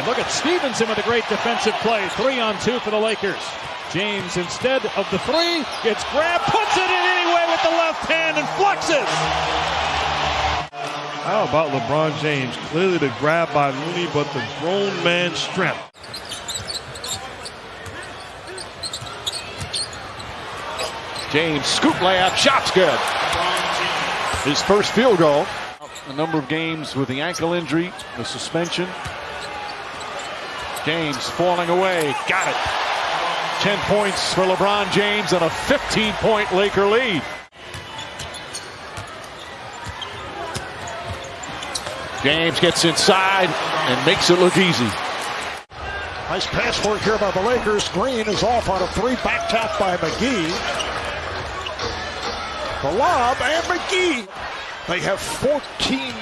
And look at Stevenson with a great defensive play. Three on two for the Lakers. James, instead of the three, gets grabbed, puts it in anyway with the left hand and flexes. How about LeBron James? Clearly the grab by Looney, but the grown man strength. James, scoop layup, shot's good. His first field goal. A number of games with the ankle injury, the suspension. James falling away, got it. 10 points for LeBron James and a 15 point Laker lead. James gets inside and makes it look easy. Nice pass work here by the Lakers. Green is off on a three back tap by McGee. The lob and McGee. They have 14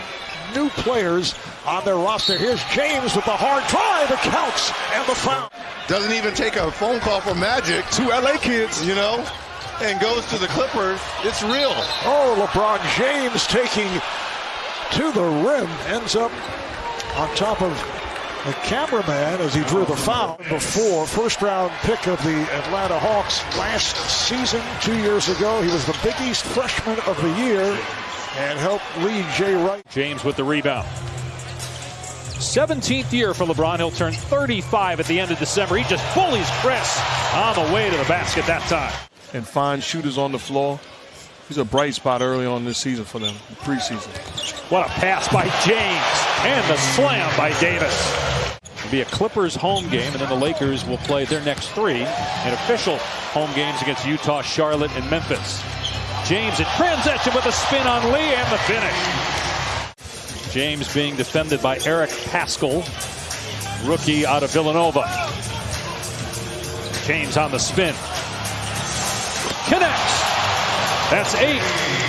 new players on their roster. Here's James with the hard drive, the counts, and the foul. Doesn't even take a phone call from Magic Two LA kids, you know, and goes to the Clippers. It's real. Oh, LeBron James taking to the rim, ends up on top of the cameraman as he drew the foul before first round pick of the Atlanta Hawks last season, two years ago. He was the Big East freshman of the year and helped lead Jay Wright. James with the rebound. 17th year for LeBron. He'll turn 35 at the end of December. He just bullies Chris on the way to the basket that time. And find shooters on the floor. He's a bright spot early on this season for them, preseason. What a pass by James and the slam by Davis. It'll be a Clippers home game, and then the Lakers will play their next three in official home games against Utah, Charlotte, and Memphis. James in transition with a spin on Lee and the finish. James being defended by Eric Paschall, rookie out of Villanova. James on the spin. Connects. That's eight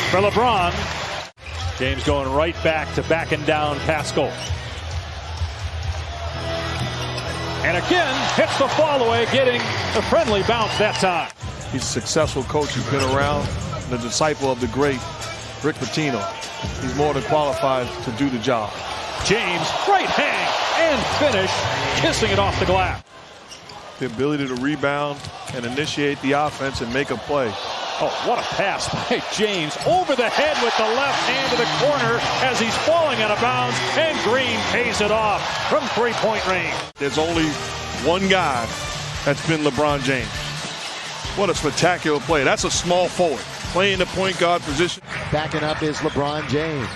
for LeBron. James going right back to backing down Paschall. And again, hits the fall away, getting a friendly bounce that time. He's a successful coach who's been around, the disciple of the great Rick Pitino. He's more than qualified to do the job. James, right hang and finish, kissing it off the glass. The ability to rebound and initiate the offense and make a play. Oh, what a pass by James over the head with the left hand to the corner as he's falling out of bounds, and Green pays it off from three-point range. There's only one guy that's been LeBron James. What a spectacular play. That's a small forward playing the point guard position. Backing up is LeBron James.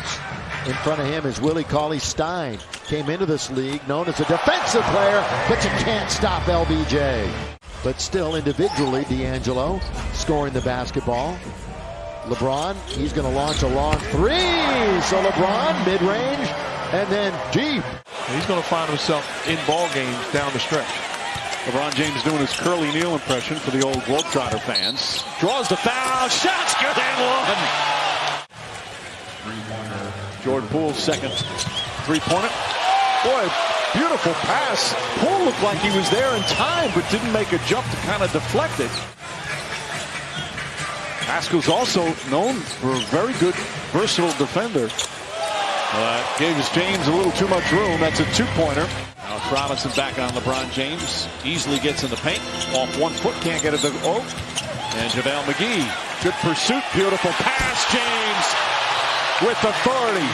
In front of him is Willie Cauley Stein. Came into this league known as a defensive player, but you can't stop LBJ. But still, individually, D'Angelo scoring the basketball. LeBron, he's going to launch a long three. So LeBron, mid-range, and then deep. He's going to find himself in ball games down the stretch. LeBron James doing his Curly Neal impression for the old Globetrotter fans. Draws the foul. Shots good and one. Jordan Poole's second three-pointer. Boy, beautiful pass. Poole looked like he was there in time, but didn't make a jump to kind of deflect it. Paschall's also known for a very good, versatile defender. Uh, gave James a little too much room. That's a two-pointer. Now Robinson back on LeBron James. Easily gets in the paint. Off one foot, can't get it to oh. And JaVale McGee. Good pursuit. Beautiful pass. James with authority.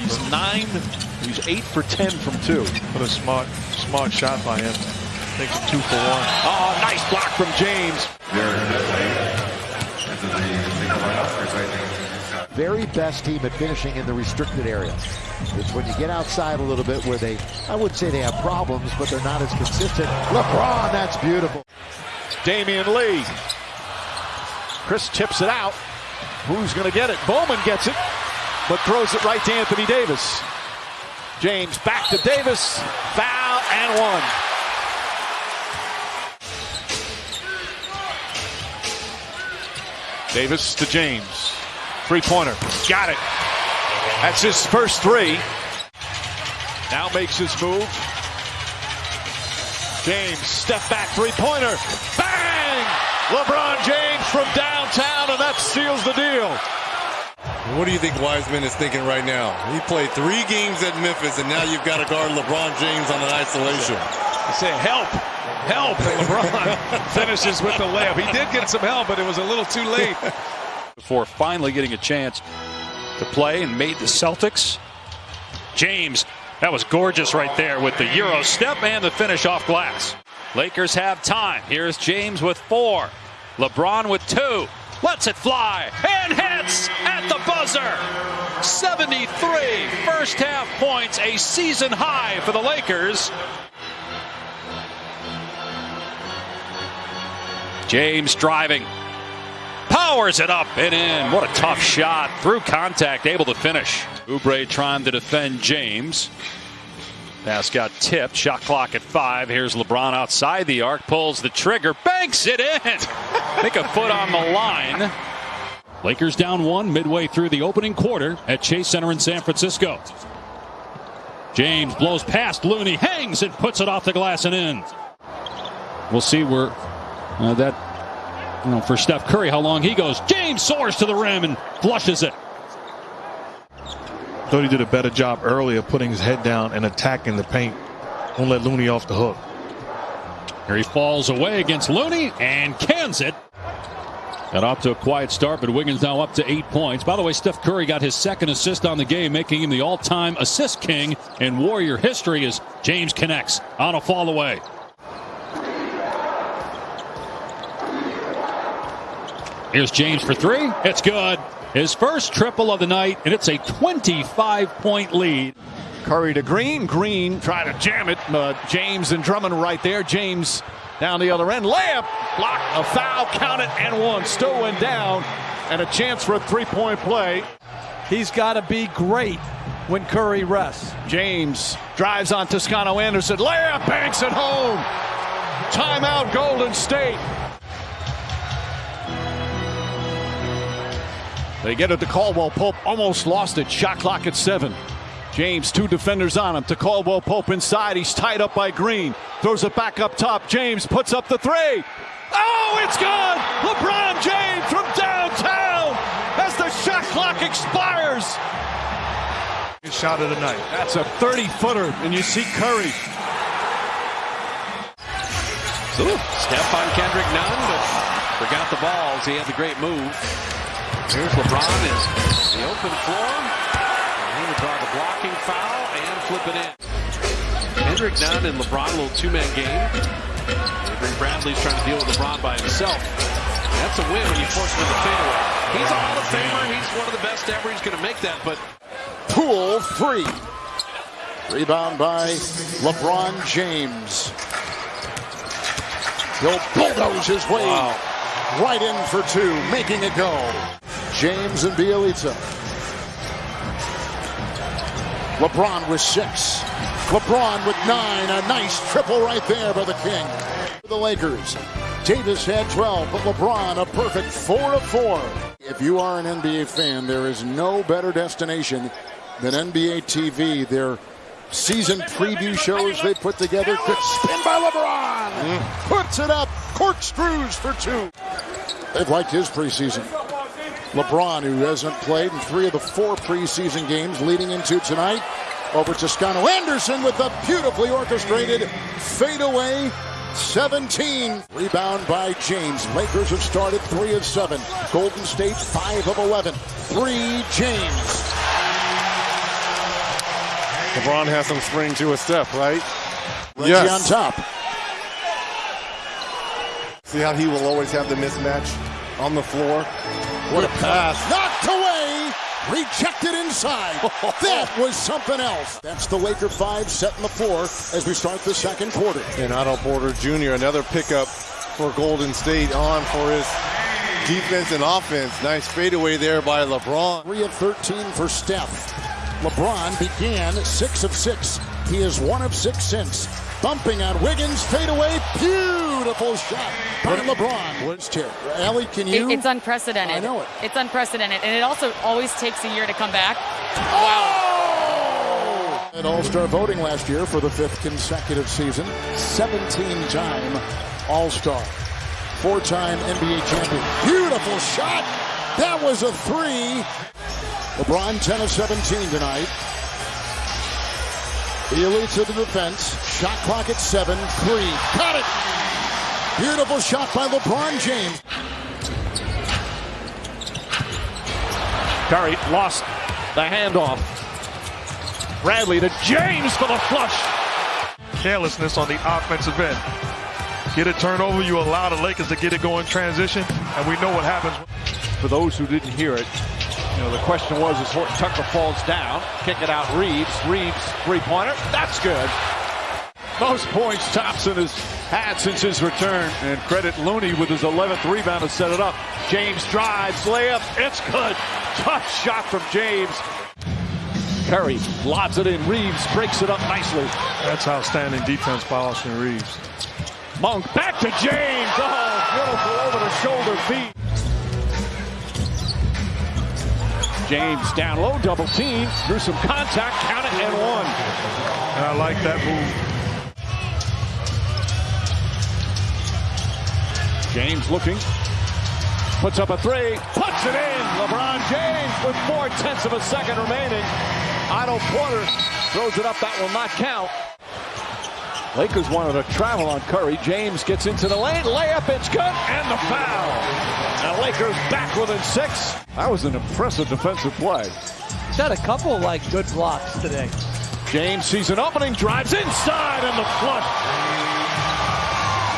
He's nine. He's eight for ten from two. What a smart, smart shot by him. Takes a two for one. Oh, nice block from James. Very best team at finishing in the restricted area. It's when you get outside a little bit where they, I would say they have problems, but they're not as consistent. LeBron, that's beautiful. Damion Lee. Chris tips it out. Who's going to get it? Bowman gets it, but throws it right to Anthony Davis. James back to Davis. Foul and one. Davis to James. Three-pointer. Got it. That's his first three. Now makes his move. James, step back three-pointer. Bang! LeBron James from downtown, and that seals the deal. What do you think Wiseman is thinking right now? He played three games at Memphis, and now you've got to guard LeBron James on an isolation. You say help, help, and LeBron finishes with the layup. He did get some help, but it was a little too late. Before finally getting a chance to play and made the Celtics. James, that was gorgeous right there with the Euro step and the finish off glass. Lakers have time. Here's James with four. LeBron with two. Lets it fly and hits at the buzzer. 73 first half points, a season high for the Lakers. James driving. Powers it up and in. What a tough shot. Through contact, able to finish. Oubre trying to defend James. Pass got tipped. Shot clock at five. Here's LeBron outside the arc. Pulls the trigger. Banks it in. Think a foot on the line. Lakers down one midway through the opening quarter at Chase Center in San Francisco. James blows past Looney, hangs and puts it off the glass and in. We'll see where uh, that, you know, for Steph Curry, how long he goes. James soars to the rim and flushes it. Thought he did a better job earlier putting his head down and attacking the paint. Won't let Looney off the hook. Here he falls away against Looney and cans it. Got off to a quiet start, but Wiggins now up to eight points. By the way, Steph Curry got his second assist on the game, making him the all-time assist king in Warrior history as James connects on a fall away. Here's James for three. It's good. His first triple of the night, and it's a 25 point lead. Curry to Green. Green trying to jam it. Uh, James and Drummond right there. James down the other end. Layup. Block. A foul. Count it. And one. Still went down. And a chance for a three point play. He's got to be great when Curry rests. James drives on Toscano Anderson. Layup. Banks it home. Timeout Golden State. They get it to Caldwell Pope. Almost lost it. Shot clock at seven. James, two defenders on him. To Caldwell Pope inside. He's tied up by Green. Throws it back up top. James puts up the three. Oh, it's gone! LeBron James from downtown as the shot clock expires. His shot of the night. That's a 30 footer, and you see Curry. Ooh, step on Kendrick Nunn, but forgot the balls. He had the great move. Here's LeBron in the open floor. He would draw the blocking foul and flip it in. Kendrick Nunn and LeBron, a little two-man game. Avery Bradley's trying to deal with LeBron by himself. That's a win when you force him in the fadeaway. He's a Hall of Famer. He's one of the best ever. He's going to make that, but Poole three. Rebound by LeBron James. He'll bulldoze his way right in for two, making it go. James and Bjelica. LeBron with six. LeBron with nine. A nice triple right there by the King. The Lakers. Davis had 12, but LeBron a perfect 4 of 4. If you are an NBA fan, there is no better destination than NBA TV. Their season preview shows they put together. Quick spin by LeBron. Mm. Puts it up. Corkscrews for two. They've liked his preseason. LeBron, who hasn't played in three of the four preseason games leading into tonight, over Toscano Anderson with the beautifully orchestrated fadeaway 17. Rebound by James. Lakers have started 3 of 7. Golden State 5 of 11. 3 James. LeBron has some spring to his step, right? Reggie on top. See how he will always have the mismatch on the floor? What a pass. Knocked away. Rejected inside. that was something else. That's the Laker 5 setting the floor as we start the second quarter. And Otto Porter Jr., another pickup for Golden State on for his defense and offense. Nice fadeaway there by LeBron. 3 of 13 for Steph. LeBron began 6 of 6. He is 1 of 6 since. Bumping on Wiggins, fadeaway, beautiful shot by LeBron. What's tip? Allie, can you? It- it's unprecedented. I know it. It's unprecedented, and it also always takes a year to come back. Wow. Oh! At All-Star voting last year for the fifth consecutive season. 17-time All-Star. Four-time NBA champion. Beautiful shot. That was a three. LeBron 10 of 17 tonight. The elites of the defense. Shot clock at seven. Three. Got it! Beautiful shot by LeBron James. Curry lost the handoff. Bradley to James for the flush. Carelessness on the offensive end. Get a turnover, you allow the Lakers to get it going transition, and we know what happens. For those who didn't hear it, you know, the question was as Horton Tucker falls down, kick it out Reaves. Reaves three-pointer. That's good. Most points Thompson has had since his return. And credit Looney with his 11th rebound to set it up. James drives, layup. It's good. Tough shot from James. Curry lobs it in. Reaves breaks it up nicely. That's outstanding defense by Austin Reaves. Monk back to James. Oh, beautiful over the shoulder feed. James down low, double team. Through some contact, count it and one. And I like that move. James looking. Puts up a three. Puts it in. LeBron James with four tenths of a second remaining. Otto Porter throws it up. That will not count. Lakers wanted to travel on Curry. James gets into the lane. Layup. It's good. And the foul. Now Lakers back within six. That was an impressive defensive play. He's had a couple like good blocks today. James sees an opening, drives inside, and the flush.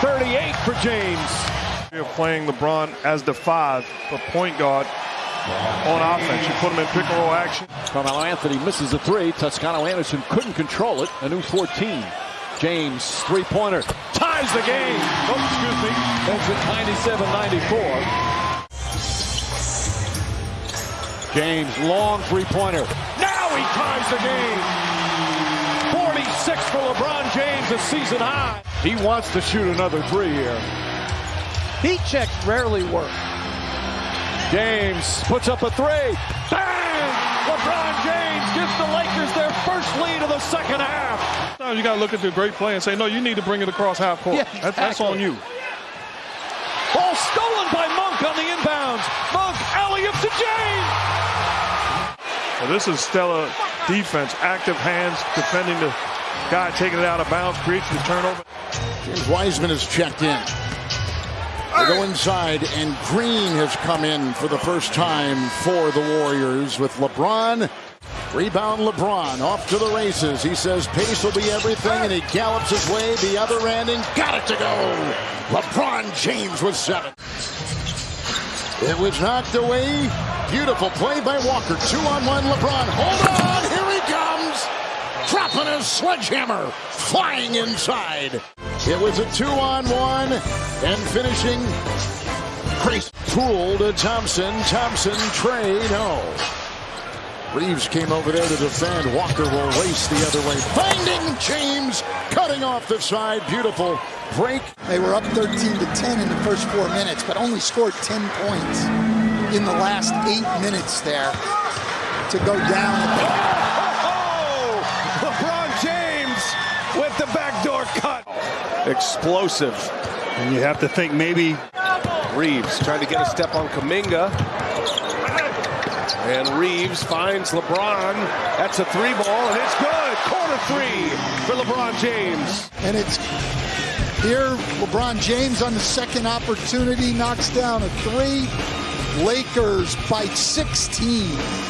38 for James. You're playing LeBron as the five, the point guard on offense. You put him in pick and roll action. Carmelo Anthony misses a three. Toscano Anderson couldn't control it. A new 14. James, three-pointer, ties the game. Oh, excuse me. Ends at 97-94. James, long three-pointer. Now he ties the game. 46 for LeBron James, a season high. He wants to shoot another three here. Heat checks rarely work. James puts up a three. Bang! LeBron James gives the Lakers their first lead of the second half. Sometimes you got to look at the great play and say, no, you need to bring it across half court. Yeah, That- that's on you. Ball stolen by Monk on the inbounds. Monk, alley-up to James. Well, this is stellar defense. Active hands defending the guy taking it out of bounds, creates the turnover. James Wiseman has checked in. They go inside, and Green has come in for the first time for the Warriors with LeBron. Rebound LeBron off to the races. He says pace will be everything, and he gallops his way the other end and got it to go. LeBron James with seven. It was knocked away. Beautiful play by Walker. Two on one. LeBron. Hold on. Here he comes. Dropping his sledgehammer. Flying inside. It was a two on one. And finishing. Grace Poole to Thompson. Thompson, Trey, no. Reaves came over there to defend. Walker will race the other way. Finding James. Cutting off the side. Beautiful break. They were up 13 to 10 in the first four minutes, but only scored 10 points in the last eight minutes there to go down. Oh, LeBron James with the backdoor cut. Explosive. And you have to think maybe Reaves trying to get a step on Kuminga. And Reaves finds LeBron. That's a three ball, and it's good. Corner three for LeBron James. And it's here, LeBron James on the second opportunity knocks down a three. Lakers by 16.